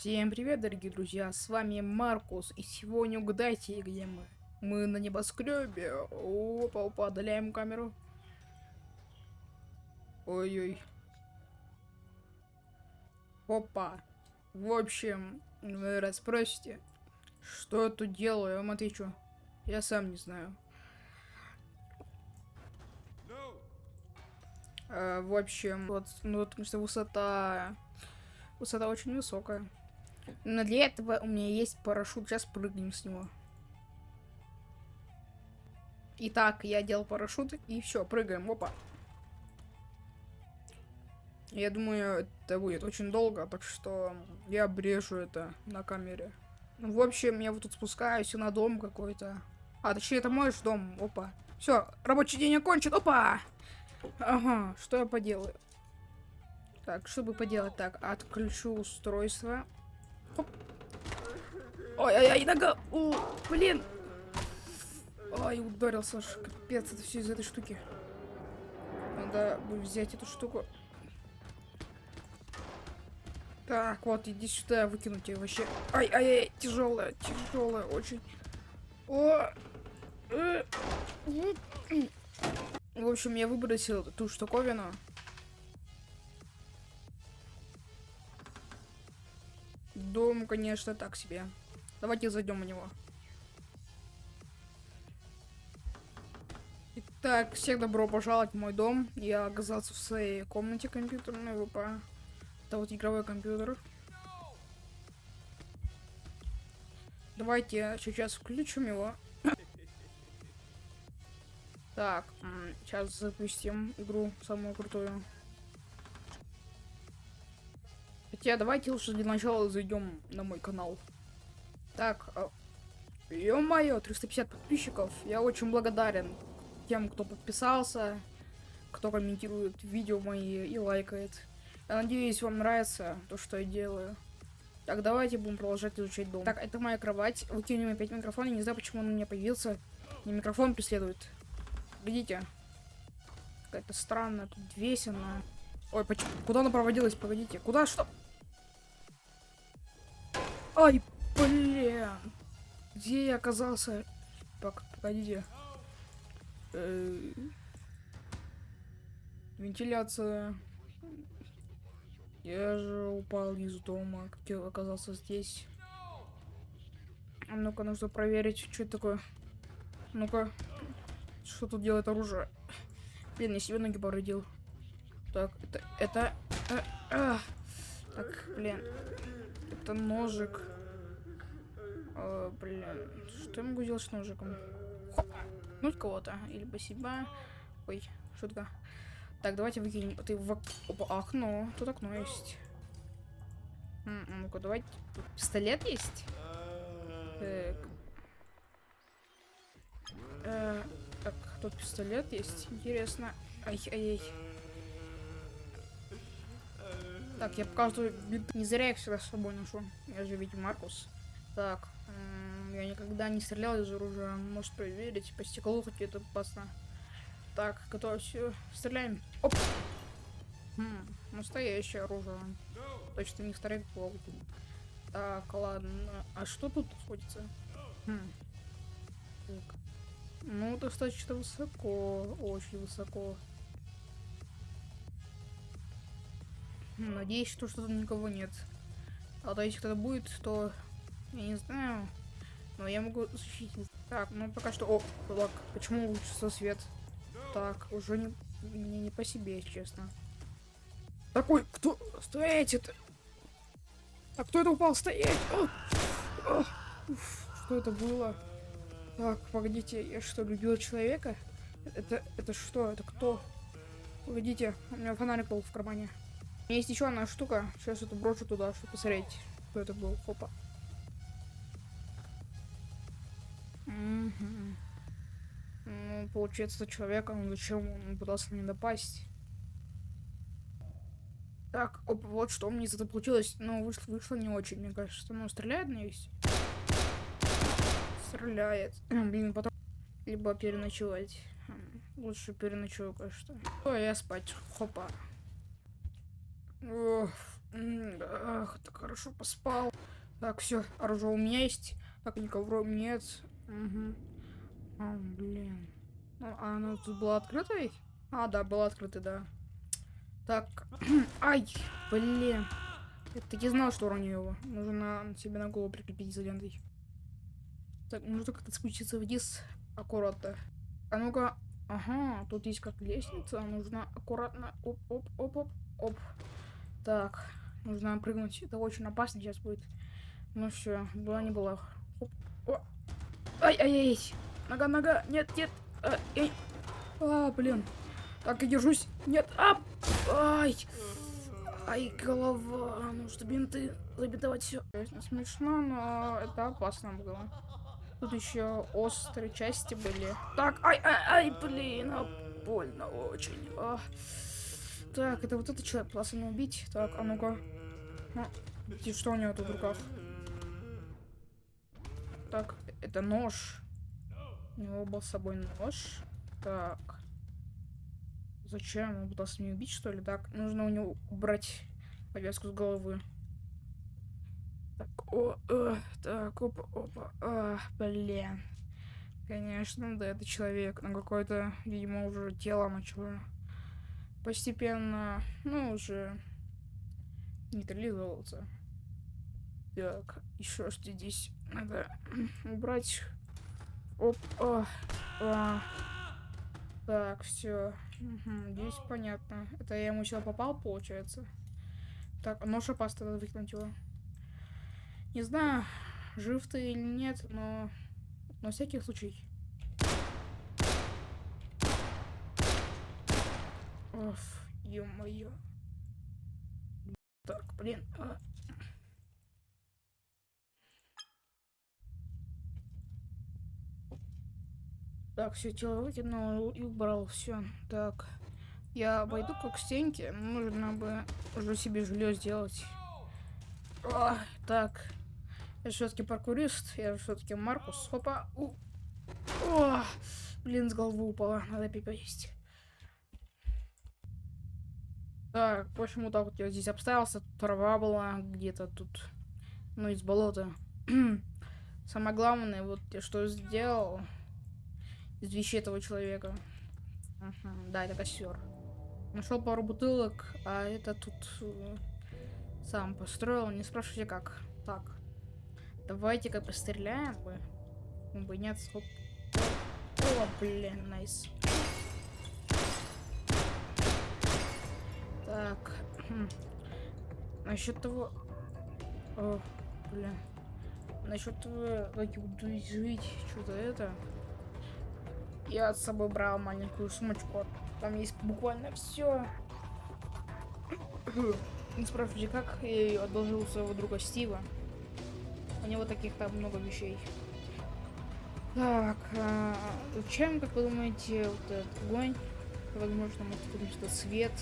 Всем привет, дорогие друзья, с вами Маркус, и сегодня угадайте, где мы. Мы на небоскребе. Опа, опа, отдаляем камеру. Ой-ой. Опа. В общем, вы раз спросите, что я тут делаю, я вам отвечу. Я сам не знаю. А, в общем, вот, ну, потому что высота... Высота очень высокая. Но для этого у меня есть парашют. Сейчас прыгнем с него. Итак, я делал парашют. И все, прыгаем. Опа. Я думаю, это будет очень долго, так что я обрежу это на камере. Ну, в общем, я вот тут спускаюсь на дом какой-то. А, точнее, это мой же дом. Опа. Все, рабочий день окончен. Опа! Ага, что я поделаю? Так, чтобы поделать так, отключу устройство. Ой-ой-ой, нога! У, блин! Ой, ударился аж. Капец, это все из этой штуки. Надо взять эту штуку. Так, вот, иди сюда, выкинуть ее вообще. Ай-ай-ай, тяжелая, тяжелая, очень. О! Э. В общем, я выбросил ту штуковину. Дом, конечно, так себе. Давайте зайдем в него. Итак, всех добро пожаловать в мой дом. Я оказался в своей комнате компьютерной ВП. Это вот игровой компьютер. Давайте сейчас включим его. Так, сейчас запустим игру самую крутую. Хотя давайте лучше для начала зайдем на мой канал. Так, а, ё-моё, 350 подписчиков. Я очень благодарен тем, кто подписался, кто комментирует видео мои и лайкает. Я надеюсь, вам нравится то, что я делаю. Так, давайте будем продолжать изучать дом. Так, это моя кровать. Выкинем опять микрофон. Я не знаю, почему он у меня появился. Не микрофон преследует. Видите? Какая-то странная тут весена. Ой, почему? Куда она проводилась? Погодите. Куда? Что? Ай, блин. Где я оказался? Так, погодите. Э Вентиляция. Я же упал из дома, как я оказался здесь. А ну-ка, нужно проверить, что это такое. Ну-ка, что тут делает оружие? Блин, я себе ноги повредил. Так, это... это... А, а. Так, блин. Это ножик. О, блин. Что я могу делать с ножиком? Ну кого-то. Или спасибо. Ой, шутка. Так, давайте выкинем. Ты в Опа, окно. Тут окно есть. Ну-ка, давайте. Тут пистолет есть? Так. Э, так, тут пистолет есть. Интересно. Ай-ай-ай. Так, я показываю Не зря я всегда с собой ношу. Я же ведь Маркус. Так, я никогда не стрелял из оружия. Может проверить. По стеклу хоть это опасно. Так, готово все. Стреляем. Оп. Хм, настоящее оружие. Точно не второй пол. Так, ладно. А что тут находится? Хм. Так. Ну, достаточно высоко. Очень высоко. Надеюсь, что что-то никого нет. А то если кто-то будет, то я не знаю. Но я могу защитить. Так, ну пока что. О, лак. Почему улучшился свет? Так, уже не мне не по себе, если честно. Такой, кто? Стоять это? А кто это упал? Стоять! О! О! Уф, что это было? Так, погодите, я что, любил человека? Это, это что? Это кто? Погодите, у меня фонарик был в кармане. Есть еще одна штука. Сейчас это брошу туда, чтобы посмотреть, кто это был. Хопа. Угу. Ну, получается, человек, он зачем он пытался не напасть? Так, оп, вот что у меня этого получилось. Ну, вышло, вышло не очень, мне кажется. Ну, стреляет на весь? Стреляет. Блин, потом... Либо переночевать. Лучше переночую, конечно. Ой, я спать. Хопа. Ох, Ах, так хорошо поспал. Так, все, оружие у меня есть. Так, никого нет. Угу. А, блин. Ну, а оно тут было открыто ведь? А, да, было открыто, да. Так. Ай, блин. Я таки знал, что уроню его. Нужно себе на голову прикрепить изолентой. Так, нужно как-то спуститься вниз. Аккуратно. А ну-ка. Ага, тут есть как лестница. Нужно аккуратно. Оп, оп, оп, оп, оп. Так, нужно прыгнуть. Это очень опасно сейчас будет. Ну все, была не была. Оп, о. Ай, ай, ай. Нога, нога. Нет, нет. А, эй. а блин. Так, я держусь. Нет. А, ай. Ай, голова. Нужно бинты забинтовать все. Смешно, но это опасно было. Тут еще острые части были. Так, ай, ай, ай, блин, а больно очень. А. Так, это вот этот человек пытался меня убить. Так, а ну-ка. А, что у него тут в руках? Так, это нож. У него был с собой нож. Так. Зачем? Он пытался меня убить, что ли? Так, нужно у него убрать повязку с головы. Так, о, о, так, опа, опа, а, блин. Конечно, да, это человек, но какое-то, видимо, уже тело начало постепенно, ну, уже нейтрализовываться. Так, еще что здесь надо убрать. Оп, а, а. Так, все. Угу, здесь понятно. Это я ему сюда попал, получается. Так, нож опасно, надо выкинуть его. Не знаю, жив ты или нет, но на всякий случай. Оф, ё-моё. Так, блин. А. Так, все тело выкинул и убрал. Все. Так. Я пойду как к стенке. Нужно бы уже себе жилье сделать. О, так. Я все-таки паркурист. Я все-таки Маркус. Хопа. У. О, блин, с головы упала. Надо поесть. Так, почему так вот я здесь обставился? Трава была где-то тут. Ну, из болота. Самое главное, вот я что сделал из вещей этого человека. Ага, да, это костер. Нашел пару бутылок, а это тут э, сам построил. Не спрашивайте как. Так. Давайте-ка постреляем бы. бы нет, хоп. О, блин, найс. Так. Хм. Насчет того... О, блин. Насчет того, как я буду жить, что-то это... Я с собой брал маленькую сумочку. Там есть буквально все. Не спрашивайте, как я ее одолжил у своего друга Стива. У него таких там много вещей. Так, а, чем, как вы думаете, вот этот огонь? Возможно, может быть, что свет.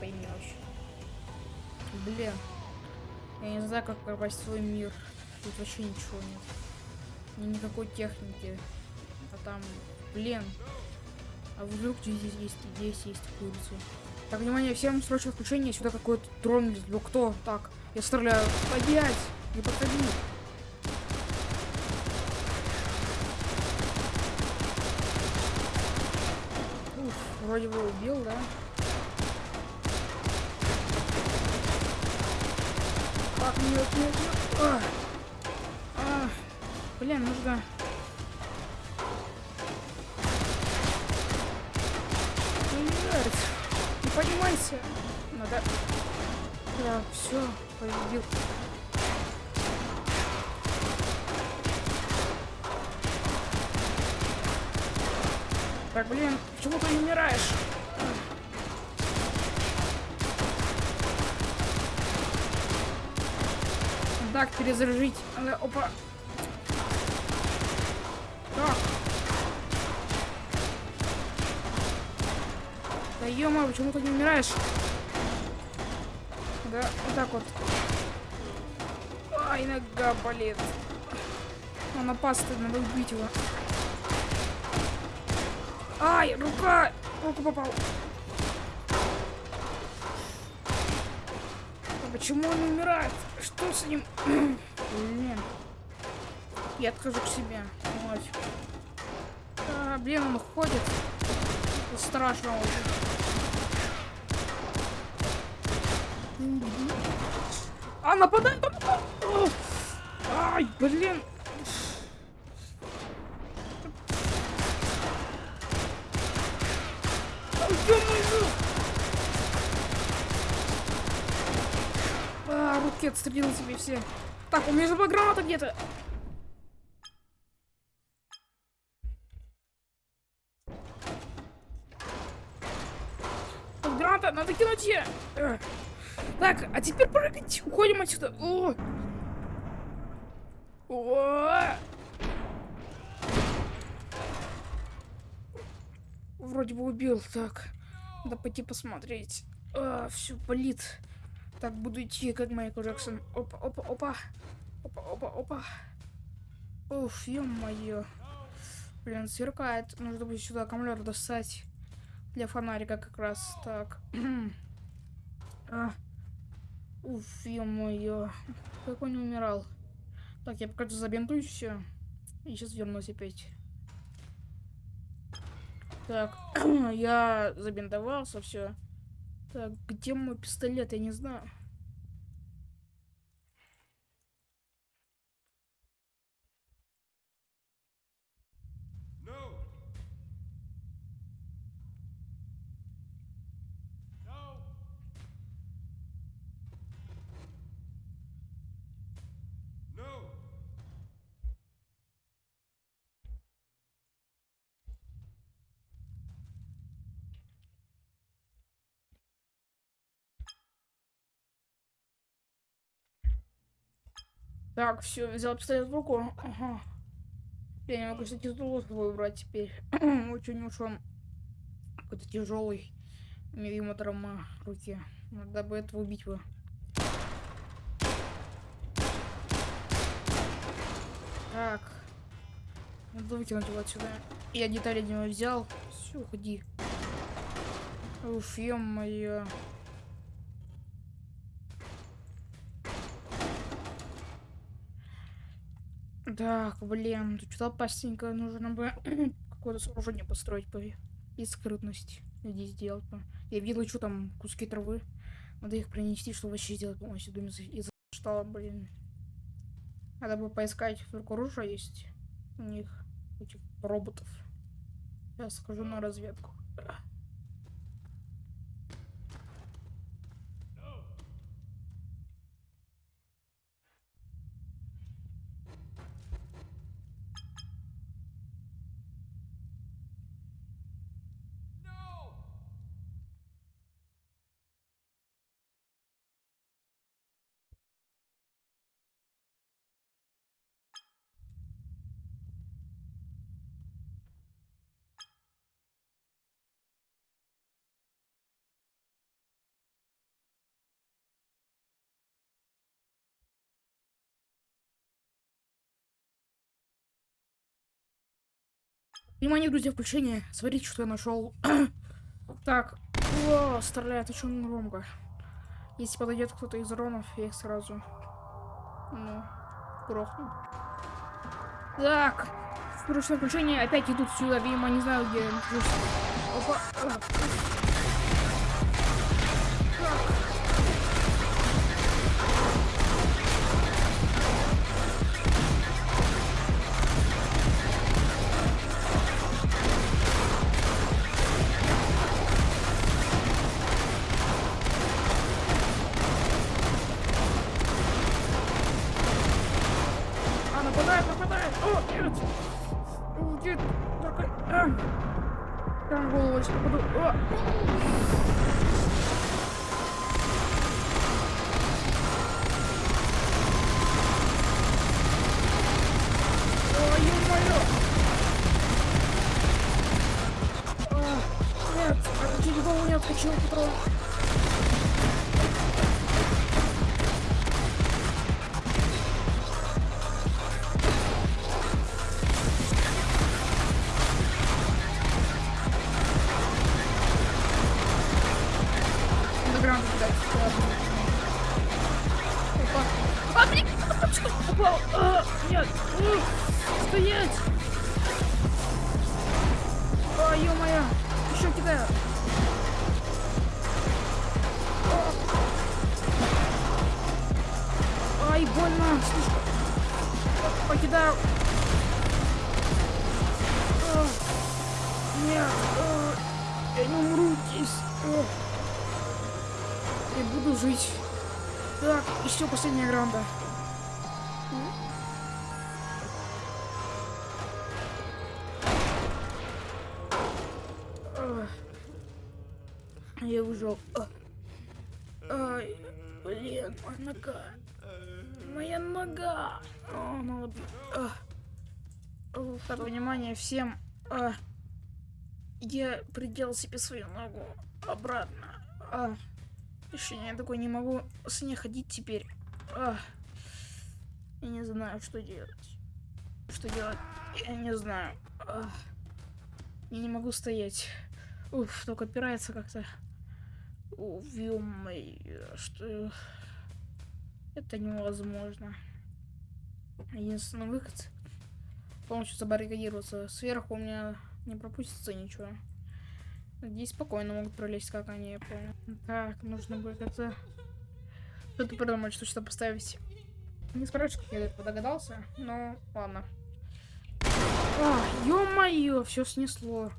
Вообще. Блин. Я не знаю, как попасть в свой мир. Тут вообще ничего нет. Ни никакой техники там, блин. А вдруг здесь есть, здесь есть курица. Так, внимание, всем срочное включение. Сюда какой-то дрон лезет. кто? Так, я стреляю. Поднять! Не подходи. Уф, вроде бы убил, да? Нет, нет, нет. А, а, блин, нужно поднимайся. Надо... Да, все, победил. Так, блин, почему ты не умираешь? Так, перезаряжить. Опа. Так. Да ё почему ты не умираешь? Да, вот так вот. Ай, нога болит. Он опасный, надо убить его. Ай, рука! Руку попал. Почему он умирает? Что с ним? Блин. Я отхожу к себе. Нафиг. А, блин, он ходит. Страшно очень. А, нападает! Ай, блин! А, руки отстрелил себе все. Так, у меня же была граната где-то. Граната, надо кинуть ее. Так, а теперь прыгать. Уходим отсюда. О! О! Вроде бы убил. Так, надо пойти посмотреть. А, все болит. Так, буду идти, как Майкл Джексон. Опа, опа, опа. Опа, опа, опа. Уф, ё-моё. Блин, сверкает. Нужно будет сюда аккумулятор достать. Для фонарика как раз. Так. а. Уф, ё-моё. Как он не умирал. Так, я пока забинтую все. И сейчас вернусь опять. Так, я забинтовался, все. Так, где мой пистолет, я не знаю. Так, все, взял пистолет в руку. Ага. Я не могу, кстати, стул выбрать теперь. Очень уж он какой-то тяжелый. Ему травма руки. Надо бы этого убить бы. Так. Надо выкинуть его отсюда. Я детали не взял. Все, уходи. Уф, ё-моё. Так, блин, тут что-то опасненько. Нужно бы какое-то сооружение построить бы. И скрытность сделать бы. Я видел, что там куски травы. Надо их принести, чтобы вообще сделать полностью дом из, штала, блин. Надо бы поискать, вдруг оружие есть у них, этих роботов. Я схожу на разведку. Внимание, друзья, включение. Смотрите, что я нашел. так, о, стреляет очень громко. Если подойдет кто-то из ронов, я их сразу, ну, грохну. Так, срочное включение. Опять идут сюда, видимо, не знаю, где. Опа. Почему патрон? Underground, Так, еще последняя гранда. Я выжил. Ай, блин, моя нога. Моя нога. О, надо... О, внимание всем. Я приделал себе свою ногу обратно. А. Еще я такой не могу с ней ходить теперь. А. Я не знаю, что делать. Что делать? Я не знаю. А. Я не могу стоять. Уф, только опирается как-то. Уф, что... Это невозможно. Единственный выход полностью забаррикадироваться. Сверху у меня не пропустится ничего. Здесь спокойно могут пролезть, как они, я понял. Так, нужно будет как-то... Что-то придумать, что что поставить. Не спрашивай, как я этого догадался, но ладно. А, ё-моё, все снесло.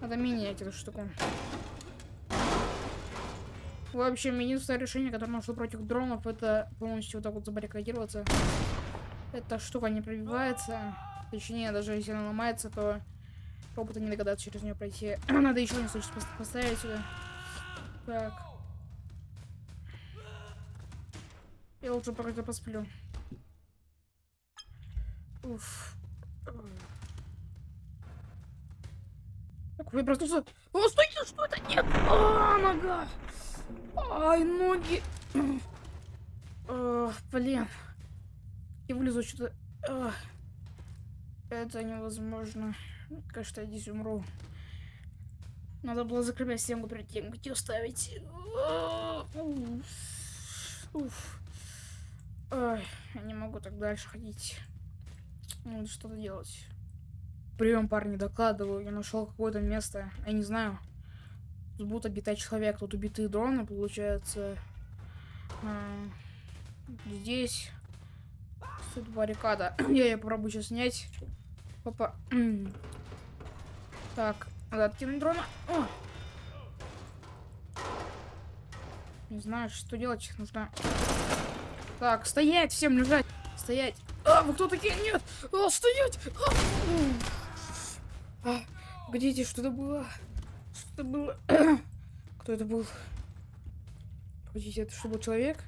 Надо менять эту штуку. В общем, единственное решение, которое нашло против дронов, это полностью вот так вот забаррикадироваться. Эта штука не пробивается. Точнее, даже если она ломается, то роботы не догадаются через нее пройти. Надо еще не случай поставить сюда. Так. Я лучше пока посплю. Уф. Так, я проснулся. О, стойте, что это? Нет! А, нога! Ай, ноги! А, блин. Я вылезу что-то. А, это невозможно. Кажется, я здесь умру. Надо было закрывать стенку перед тем, как ее ставить. А, Уф. Ай, я не могу так дальше ходить. Надо что-то делать. Прием, парни, докладываю. Я нашел какое-то место. Я не знаю. Тут будут обитать человек. Тут убитые дроны, получается. А, здесь. Тут баррикада. Я ее попробую сейчас снять. Опа. Так, надо откинуть дрона. О! Не знаю, что делать. Нужно... Так, стоять, всем лежать. Стоять. А, вы кто такие? Нет! А, стоять! А, а, погодите, что это было? Что это было? Кто это был? Погодите, это что, был человек?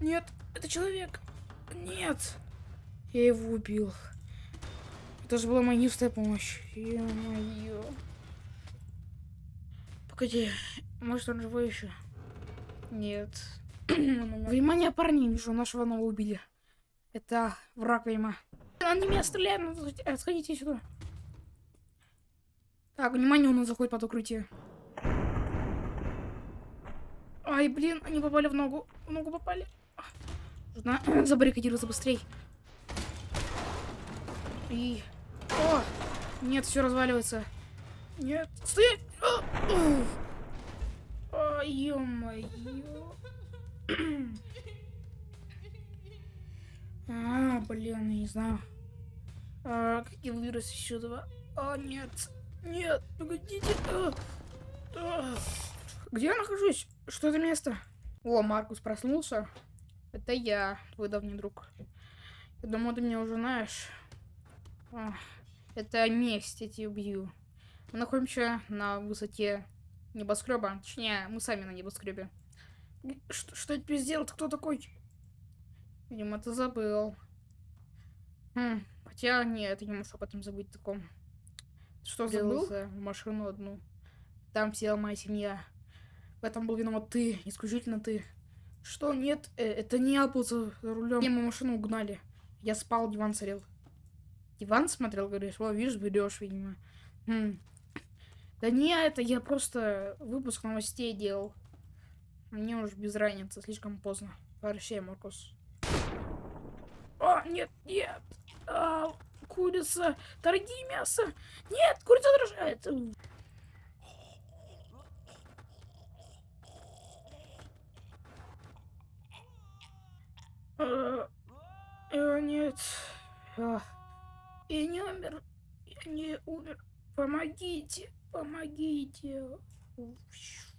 Нет, это человек. Нет. Я его убил. Это же была моя помощь. Ё-моё. Погоди, может он живой еще? Нет. Внимание, парни, вижу, нашего нового убили. Это враг, видимо. Он не меня стреляет, надо отходите сюда. Так, внимание, он заходит под укрытие. Ай, блин, они попали в ногу. В ногу попали. Нужно забаррикадироваться быстрей. И... О! Нет, все разваливается. Нет, стоять! О, ё-моё. А, блин, я не знаю. А, как я еще два. А, нет. Нет, погодите. А, а. Где я нахожусь? Что это место? О, Маркус проснулся. Это я, твой давний друг. Я думаю, ты меня уже знаешь. А, это месть, я тебя убью. Мы находимся на высоте небоскреба. Точнее, мы сами на небоскребе. Что, что я тебе сделал? Ты кто такой? Видимо, ты забыл. Хм, хотя нет, я не можешь об этом забыть таком. Что забыл? Машину одну. Там села моя семья. В этом был виноват ты, исключительно ты. Что? Нет, э, это не я был за рулем. Мы машину угнали. Я спал, диван царил. Диван смотрел, говоришь, о, видишь, берешь, видимо. Хм. Да не, это я просто выпуск новостей делал. Мне уже без разницы, слишком поздно. Прощай, Маркус. О, нет, нет. А, курица. Дорогие мясо. Нет, курица дрожает. А, э, нет. А, я не умер. Я не умер. Помогите. Помогите. Фью.